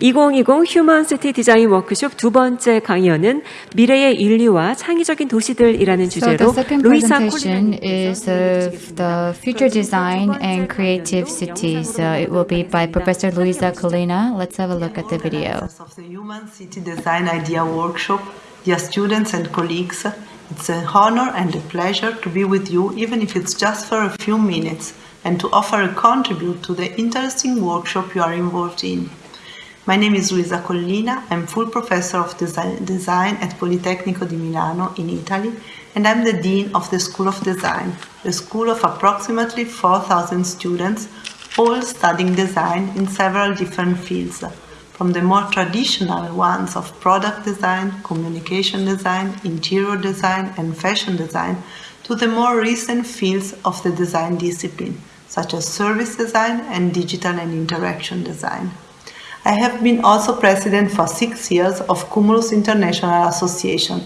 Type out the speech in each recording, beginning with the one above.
2020 Human City 디자인 워크숍 두 번째 강연은 미래의 인류와 창의적인 도시들이라는 주제로 루이사 콜리나님께서 the future design and creative cities. Uh, it will be by Professor Luisa Collina. Let's have a look at the video. Of the Human City Design Idea Workshop, dear students and colleagues, it's an honor and a pleasure to be with you, even if it's just for a few minutes, and to offer a contribute to the interesting workshop you are involved in. My name is Luisa Collina, I'm full professor of design, at Politecnico di Milano in Italy, and I'm the Dean of the School of Design, a school of approximately 4,000 students, all studying design in several different fields, from the more traditional ones of product design, communication design, interior design, and fashion design, to the more recent fields of the design discipline, such as service design and digital and interaction design. I have been also president for six years of Cumulus International Association,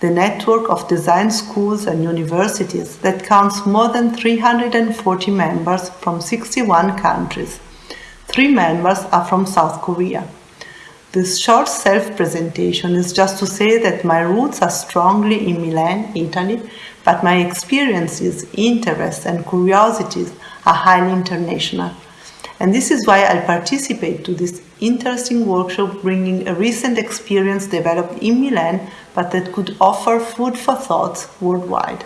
the network of design schools and universities that counts more than 340 members from 61 countries. Three members are from South Korea. This short self-presentation is just to say that my roots are strongly in Milan, Italy, but my experiences, interests and curiosities are highly international. And this is why I'll participate to this interesting workshop bringing a recent experience developed in Milan, but that could offer food for thought worldwide.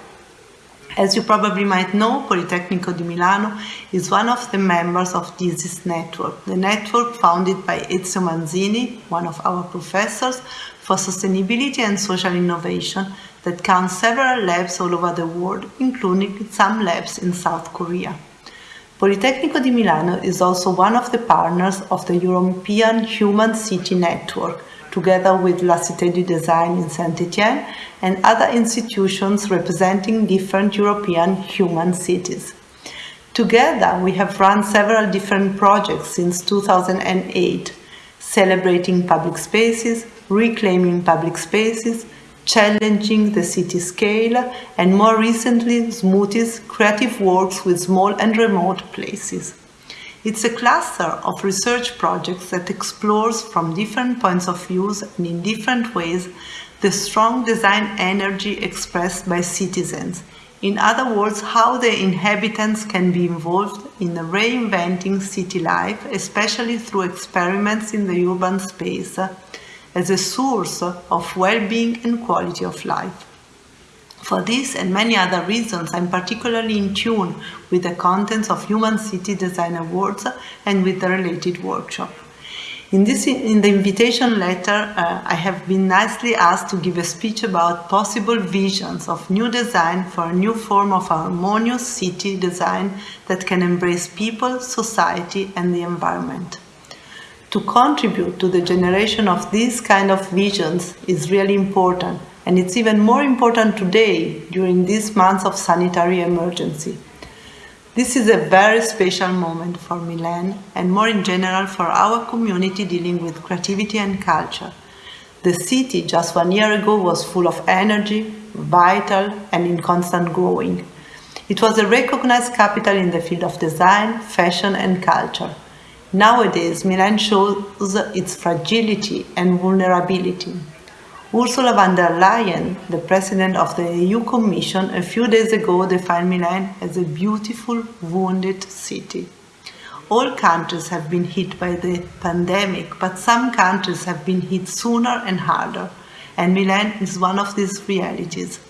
As you probably might know, Politecnico di Milano is one of the members of DESIS network, the network founded by Ezio Manzini, one of our professors, for sustainability and social innovation that counts several labs all over the world, including some labs in South Korea. Politecnico di Milano is also one of the partners of the European Human City Network, together with La Cité du Design in Saint-Étienne and other institutions representing different European human cities. Together, we have run several different projects since 2008, celebrating public spaces, reclaiming public spaces, challenging the city scale, and more recently, SMOTIES creative works with small and remote places. It's a cluster of research projects that explores from different points of views and in different ways the strong design energy expressed by citizens. In other words, how the inhabitants can be involved in reinventing city life, especially through experiments in the urban space, as a source of well-being and quality of life. For this and many other reasons, I'm particularly in tune with the contents of Human City Design Awards and with the related workshop. In, this, in the invitation letter, uh, I have been nicely asked to give a speech about possible visions of new design for a new form of harmonious city design that can embrace people, society and the environment. To contribute to the generation of these kind of visions is really important and it's even more important today during these months of sanitary emergency. This is a very special moment for Milan and more in general for our community dealing with creativity and culture. The city just one year ago was full of energy, vital and in constant growing. It was a recognized capital in the field of design, fashion and culture. Nowadays, Milan shows its fragility and vulnerability. Ursula von der Leyen, the president of the EU Commission, a few days ago defined Milan as a beautiful, wounded city. All countries have been hit by the pandemic, but some countries have been hit sooner and harder, and Milan is one of these realities.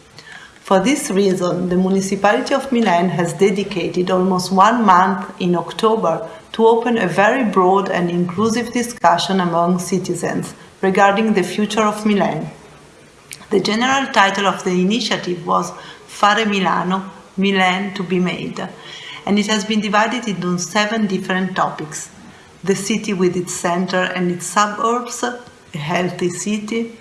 For this reason, the municipality of Milan has dedicated almost one month in October to open a very broad and inclusive discussion among citizens regarding the future of Milan. The general title of the initiative was Fare Milano, Milan to be made, and it has been divided into seven different topics. The city with its center and its suburbs, a healthy city,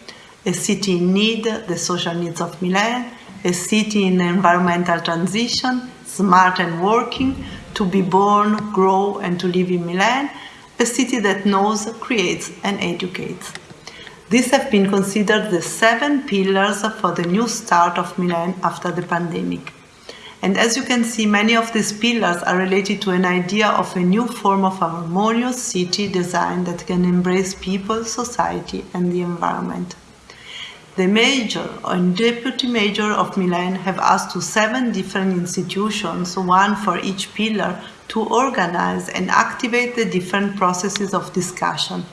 a city in need, the social needs of Milan, a city in environmental transition, smart and working, to be born, grow and to live in Milan, a city that knows, creates and educates. These have been considered the seven pillars for the new start of Milan after the pandemic. And as you can see, many of these pillars are related to an idea of a new form of harmonious city design that can embrace people, society, and the environment. The major and deputy mayor of Milan have asked to seven different institutions, one for each pillar, to organize and activate the different processes of discussion.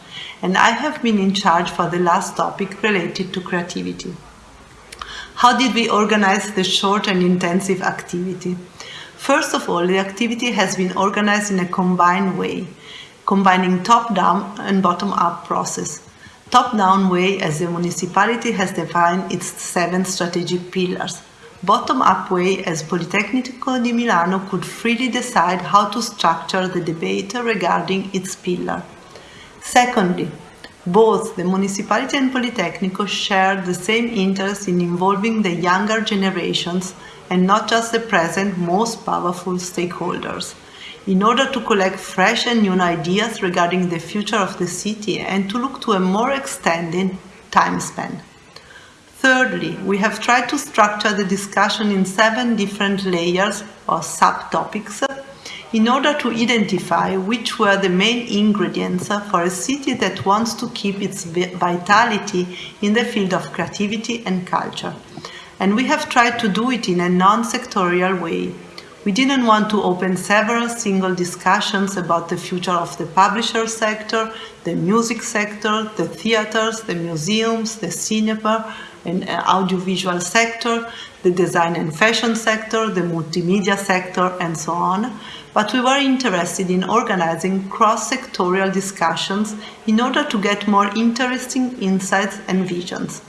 And I have been in charge for the last topic related to creativity. How did we organize the short and intensive activity? First of all, the activity has been organized in a combined way, combining top-down and bottom-up process. Top-down way as the municipality has defined its seven strategic pillars. Bottom-up way as Politecnico di Milano could freely decide how to structure the debate regarding its pillar. Secondly, both the municipality and Politecnico share the same interest in involving the younger generations and not just the present most powerful stakeholders, in order to collect fresh and new ideas regarding the future of the city and to look to a more extended time span. Thirdly, we have tried to structure the discussion in seven different layers or subtopics in order to identify which were the main ingredients for a city that wants to keep its vitality in the field of creativity and culture. And we have tried to do it in a non-sectorial way. We didn't want to open several single discussions about the future of the publisher sector, the music sector, the theaters, the museums, the cinema and uh, audiovisual sector, the design and fashion sector, the multimedia sector, and so on, but we were interested in organizing cross-sectorial discussions in order to get more interesting insights and visions.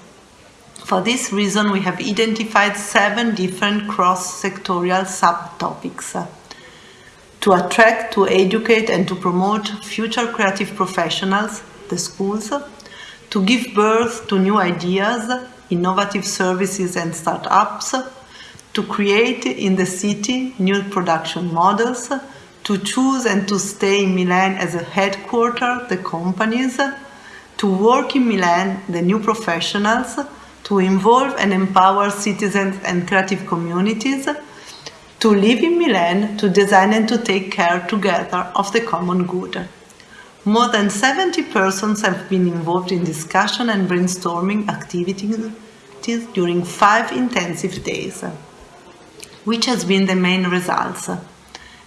For this reason, we have identified seven different cross-sectorial subtopics. Uh, to attract, to educate and to promote future creative professionals, the schools, to give birth to new ideas, innovative services and startups, to create in the city new production models, to choose and to stay in Milan as a headquarter, the companies, to work in Milan, the new professionals, to involve and empower citizens and creative communities, to live in Milan, to design and to take care together of the common good. More than 70 persons have been involved in discussion and brainstorming activities during five intensive days which has been the main results.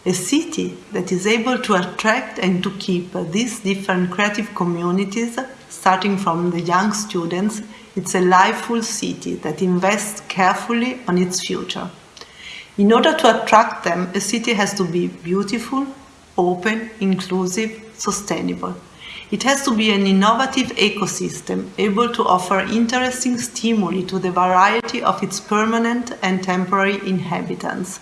A city that is able to attract and to keep these different creative communities, starting from the young students, it's a liveful city that invests carefully on its future. In order to attract them, a city has to be beautiful, open, inclusive, sustainable. It has to be an innovative ecosystem, able to offer interesting stimuli to the variety of its permanent and temporary inhabitants.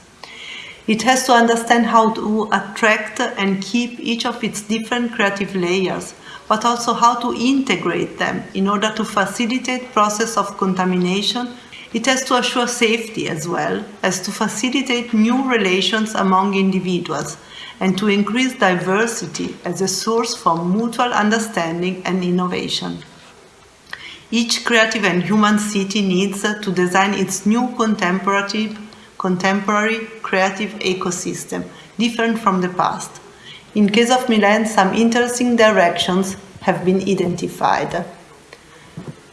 It has to understand how to attract and keep each of its different creative layers, but also how to integrate them in order to facilitate process of contamination. It has to assure safety as well as to facilitate new relations among individuals, and to increase diversity as a source for mutual understanding and innovation. Each creative and human city needs to design its new contemporary, contemporary creative ecosystem, different from the past. In case of Milan, some interesting directions have been identified.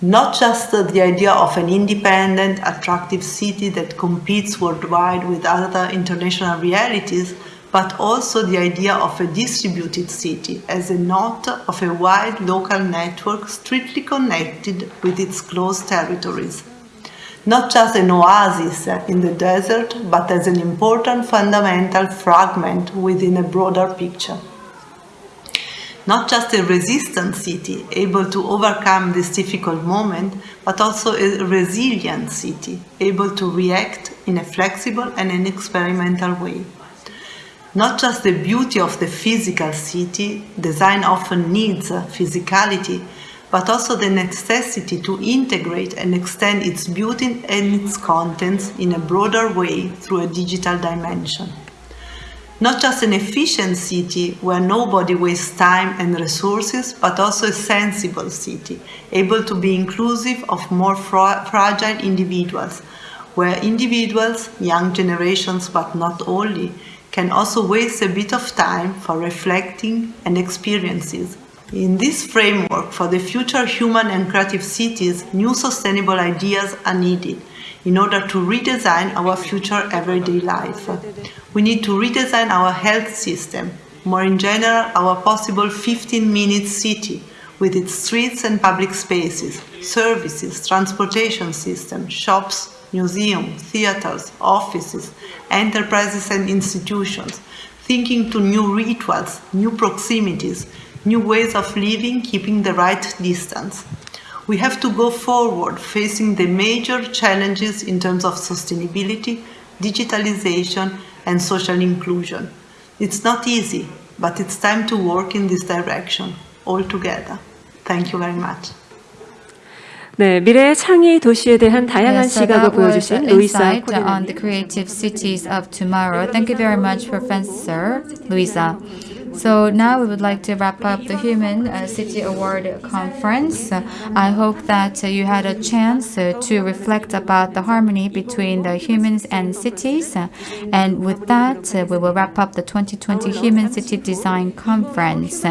Not just the idea of an independent, attractive city that competes worldwide with other international realities, but also the idea of a distributed city as a knot of a wide local network strictly connected with its close territories. Not just an oasis in the desert, but as an important fundamental fragment within a broader picture. Not just a resistant city able to overcome this difficult moment, but also a resilient city able to react in a flexible and an experimental way. Not just the beauty of the physical city, design often needs physicality, but also the necessity to integrate and extend its beauty and its contents in a broader way through a digital dimension. Not just an efficient city where nobody wastes time and resources, but also a sensible city, able to be inclusive of more fra fragile individuals, where individuals, young generations but not only, can also waste a bit of time for reflecting and experiences. In this framework for the future human and creative cities, new sustainable ideas are needed in order to redesign our future everyday life. We need to redesign our health system, more in general, our possible 15 minute city with its streets and public spaces, services, transportation system, shops, museums, theaters, offices, enterprises and institutions, thinking to new rituals, new proximities, new ways of living, keeping the right distance. We have to go forward facing the major challenges in terms of sustainability, digitalization, and social inclusion. It's not easy, but it's time to work in this direction, all together. Thank you very much. 네, 미래의 창의 도시에 대한 다양한 Yes, so 시각을 that was 보여주신 루이사 insight 코네르. on the creative cities of tomorrow. Thank you very much, Professor Luisa. So now we would like to wrap up the Human uh, City Award Conference. I hope that you had a chance to reflect about the harmony between the humans and cities. And with that, we will wrap up the 2020 Human City Design Conference.